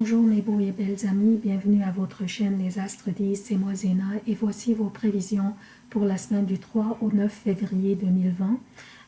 Bonjour mes beaux et belles amis, bienvenue à votre chaîne Les Astres 10, c'est moi Zéna et voici vos prévisions pour la semaine du 3 au 9 février 2020.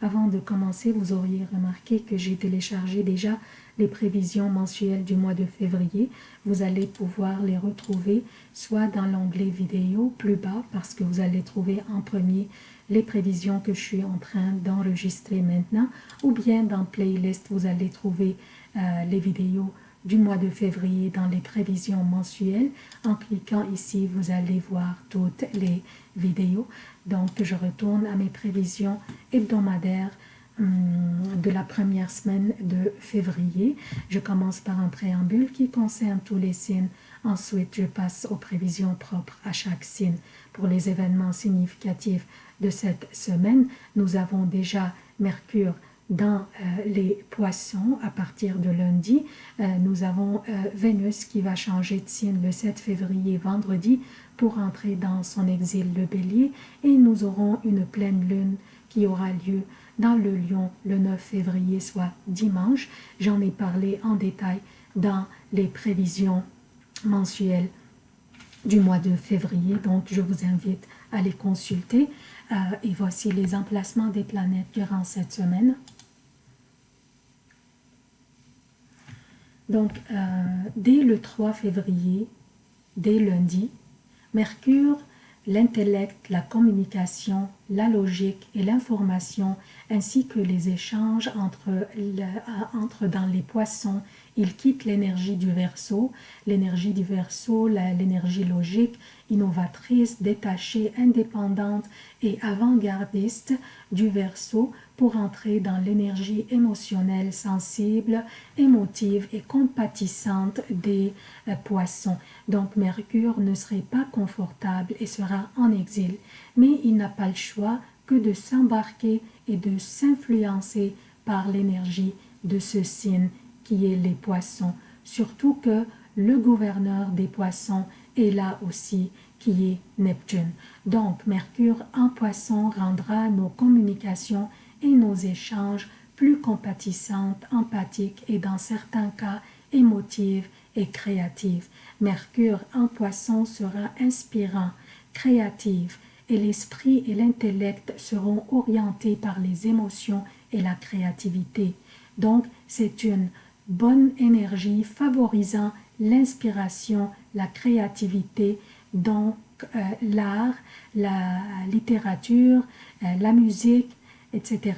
Avant de commencer, vous auriez remarqué que j'ai téléchargé déjà les prévisions mensuelles du mois de février. Vous allez pouvoir les retrouver soit dans l'onglet vidéo plus bas parce que vous allez trouver en premier les prévisions que je suis en train d'enregistrer maintenant ou bien dans playlist vous allez trouver euh, les vidéos du mois de février dans les prévisions mensuelles. En cliquant ici, vous allez voir toutes les vidéos. Donc, je retourne à mes prévisions hebdomadaires hum, de la première semaine de février. Je commence par un préambule qui concerne tous les signes. Ensuite, je passe aux prévisions propres à chaque signe. Pour les événements significatifs de cette semaine, nous avons déjà Mercure dans euh, les poissons à partir de lundi. Euh, nous avons euh, Vénus qui va changer de signe le 7 février vendredi pour entrer dans son exil le bélier et nous aurons une pleine lune qui aura lieu dans le lion le 9 février soit dimanche. J'en ai parlé en détail dans les prévisions mensuelles du mois de février donc je vous invite à les consulter et voici les emplacements des planètes durant cette semaine. Donc, euh, dès le 3 février, dès lundi, Mercure, l'intellect, la communication, la logique et l'information, ainsi que les échanges entre, entre dans les poissons, il quitte l'énergie du verso, l'énergie du verso, l'énergie logique, innovatrice, détachée, indépendante et avant-gardiste du verso pour entrer dans l'énergie émotionnelle, sensible, émotive et compatissante des euh, poissons. Donc Mercure ne serait pas confortable et sera en exil, mais il n'a pas le choix que de s'embarquer et de s'influencer par l'énergie de ce signe qui est les poissons, surtout que le gouverneur des poissons est là aussi qui est Neptune. Donc Mercure en poisson rendra nos communications et nos échanges plus compatissantes, empathiques et dans certains cas émotives et créatives. Mercure en poisson sera inspirant, créatif et l'esprit et l'intellect seront orientés par les émotions et la créativité. Donc, c'est une bonne énergie favorisant l'inspiration, la créativité, donc euh, l'art, la littérature, euh, la musique, etc.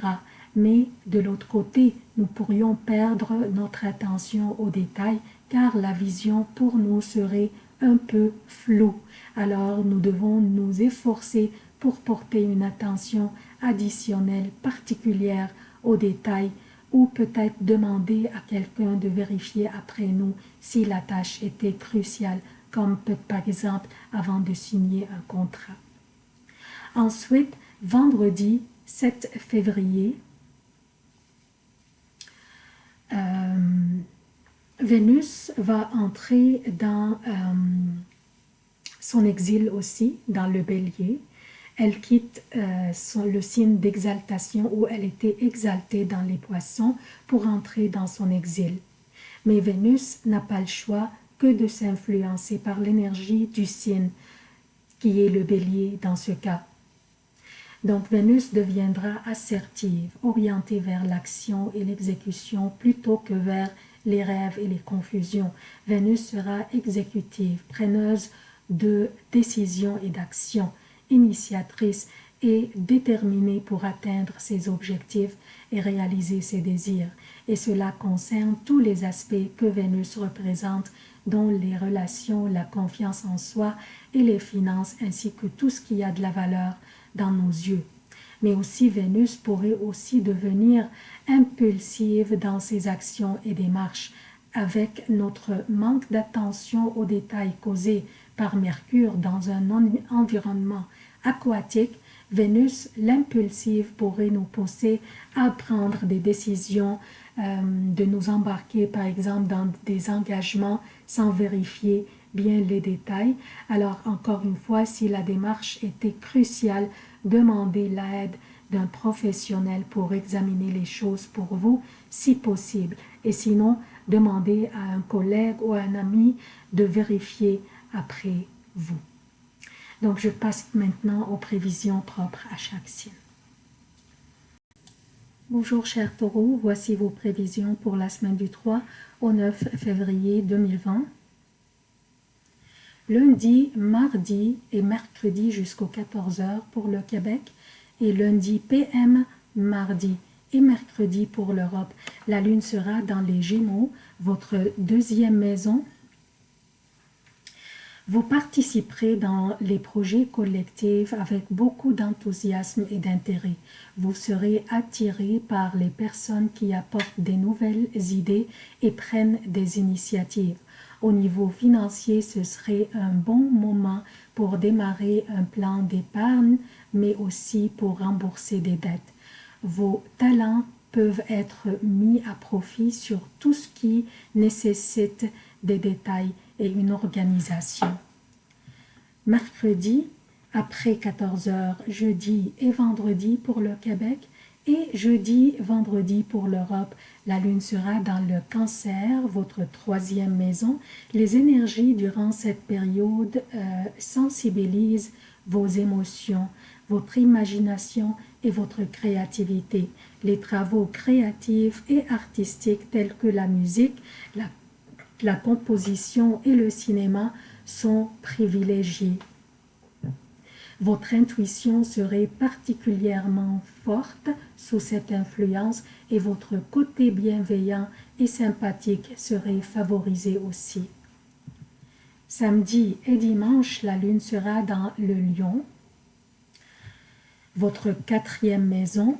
Mais de l'autre côté, nous pourrions perdre notre attention aux détails car la vision pour nous serait un peu floue. Alors nous devons nous efforcer pour porter une attention additionnelle particulière aux détails ou peut-être demander à quelqu'un de vérifier après nous si la tâche était cruciale, comme par exemple avant de signer un contrat. Ensuite, vendredi, 7 février, Vénus va entrer dans euh, son exil aussi, dans le bélier. Elle quitte euh, le signe d'exaltation où elle était exaltée dans les poissons pour entrer dans son exil. Mais Vénus n'a pas le choix que de s'influencer par l'énergie du signe qui est le bélier dans ce cas. Donc Vénus deviendra assertive, orientée vers l'action et l'exécution plutôt que vers les rêves et les confusions. Vénus sera exécutive, preneuse de décisions et d'actions, initiatrice et déterminée pour atteindre ses objectifs et réaliser ses désirs. Et cela concerne tous les aspects que Vénus représente, dont les relations, la confiance en soi et les finances, ainsi que tout ce qui a de la valeur dans nos yeux. Mais aussi Vénus pourrait aussi devenir impulsive dans ses actions et démarches avec notre manque d'attention aux détails causés par Mercure dans un environnement aquatique, Vénus, l'impulsive, pourrait nous pousser à prendre des décisions, euh, de nous embarquer par exemple dans des engagements sans vérifier bien les détails. Alors encore une fois, si la démarche était cruciale, demandez l'aide d'un professionnel pour examiner les choses pour vous, si possible. Et sinon, demandez à un collègue ou à un ami de vérifier après vous. Donc, je passe maintenant aux prévisions propres à chaque signe. Bonjour chers taureaux, voici vos prévisions pour la semaine du 3 au 9 février 2020. Lundi, mardi et mercredi jusqu'aux 14h pour le Québec et lundi PM, mardi et mercredi pour l'Europe. La lune sera dans les Gémeaux, votre deuxième maison vous participerez dans les projets collectifs avec beaucoup d'enthousiasme et d'intérêt. Vous serez attiré par les personnes qui apportent des nouvelles idées et prennent des initiatives. Au niveau financier, ce serait un bon moment pour démarrer un plan d'épargne, mais aussi pour rembourser des dettes. Vos talents peuvent être mis à profit sur tout ce qui nécessite des détails et une organisation. Mercredi, après 14 heures, jeudi et vendredi pour le Québec et jeudi, vendredi pour l'Europe. La lune sera dans le cancer, votre troisième maison. Les énergies durant cette période euh, sensibilisent vos émotions, votre imagination et votre créativité. Les travaux créatifs et artistiques tels que la musique, la la composition et le cinéma sont privilégiés. Votre intuition serait particulièrement forte sous cette influence et votre côté bienveillant et sympathique serait favorisé aussi. Samedi et dimanche, la lune sera dans le lion. Votre quatrième maison,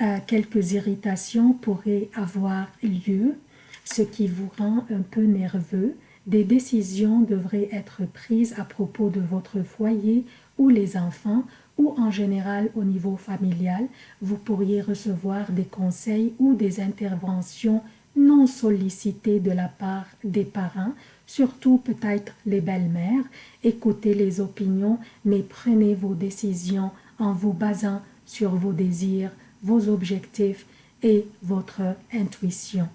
euh, quelques irritations pourraient avoir lieu ce qui vous rend un peu nerveux. Des décisions devraient être prises à propos de votre foyer ou les enfants ou en général au niveau familial. Vous pourriez recevoir des conseils ou des interventions non sollicitées de la part des parents, surtout peut-être les belles-mères. Écoutez les opinions, mais prenez vos décisions en vous basant sur vos désirs, vos objectifs et votre intuition.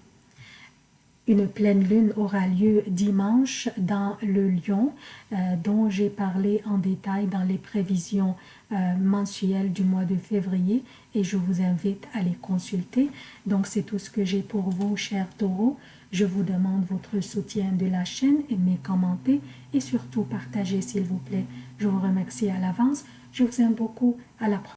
Une pleine lune aura lieu dimanche dans le Lion, euh, dont j'ai parlé en détail dans les prévisions euh, mensuelles du mois de février et je vous invite à les consulter. Donc c'est tout ce que j'ai pour vous, chers taureaux. Je vous demande votre soutien de la chaîne, aimez, commentez et surtout partagez s'il vous plaît. Je vous remercie à l'avance. Je vous aime beaucoup. À la prochaine.